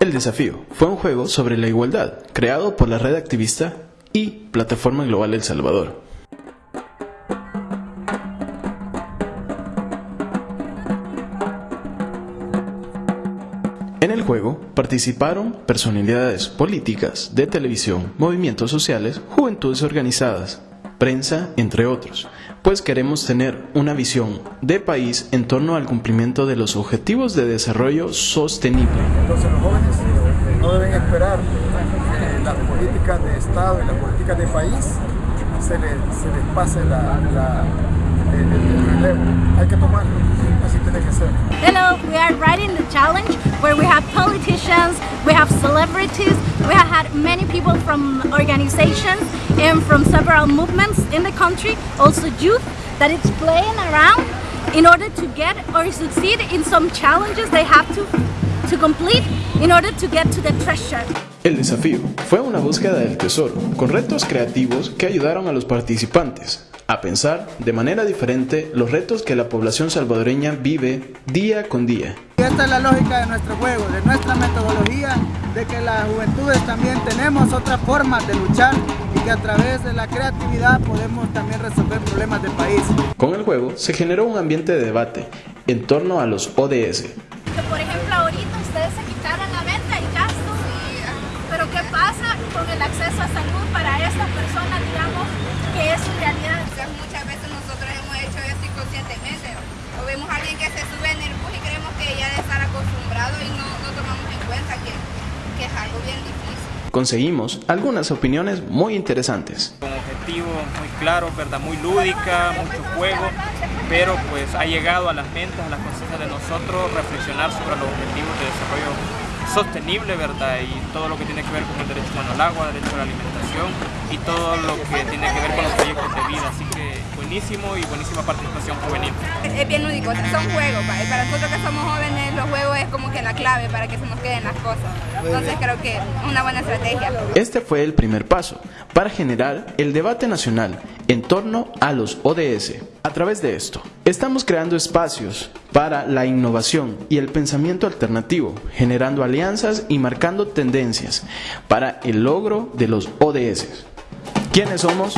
El desafío fue un juego sobre la igualdad, creado por la red activista y Plataforma Global El Salvador. En el juego participaron personalidades políticas, de televisión, movimientos sociales, juventudes organizadas, prensa, entre otros, pues queremos tener una visión de país en torno al cumplimiento de los objetivos de desarrollo sostenible. Entonces los jóvenes no deben esperar que las políticas de Estado y las políticas de país se les, se les pase la, la, el, el relevo. Hay que tomarlo, así tiene que ser. Hello, we are riding the challenge where we have politicians, we have celebrities, we have had many people from organizations and from several movements in the country, also youth that is playing around in order to get or succeed in some challenges they have to, to complete in order to get to the treasure. El desafío fue una búsqueda del tesoro, con retos creativos que ayudaron a los participantes a pensar de manera diferente los retos que la población salvadoreña vive día con día. Esta es la lógica de nuestro juego, de nuestra metodología, de que las juventudes también tenemos otras formas de luchar y que a través de la creatividad podemos también resolver problemas del país. Con el juego se generó un ambiente de debate en torno a los ODS. Que por ejemplo ahorita ustedes se quitaron la venta y gastos, pero ¿qué pasa con el acceso a salud para estas personas, digamos, que es su realidad? muchas veces nosotros hemos hecho esto inconscientemente. O vemos a alguien que se sube en el bus y creemos que ya debe estar acostumbrado y no, no tomamos en cuenta que, que es algo bien difícil. Conseguimos algunas opiniones muy interesantes. Con objetivo muy claro, ¿verdad? muy lúdica, mucho juego, pero pues ha llegado a las mentes, a las conciencias de nosotros reflexionar sobre los objetivos de desarrollo sostenible, ¿verdad? Y todo lo que tiene que ver con el derecho humano al agua, derecho a la alimentación y todo lo que tiene que ver con los proyectos de vida. Así que buenísimo y buenísima participación juvenil. Es bien lúdico, son juegos. Para nosotros que somos jóvenes, los juegos es como que la clave para que se nos queden las cosas. Entonces creo que es una buena estrategia. Este fue el primer paso para generar el debate nacional en torno a los ODS. A través de esto, estamos creando espacios para la innovación y el pensamiento alternativo, generando alianzas y marcando tendencias para el logro de los ODS. ¿Quiénes somos?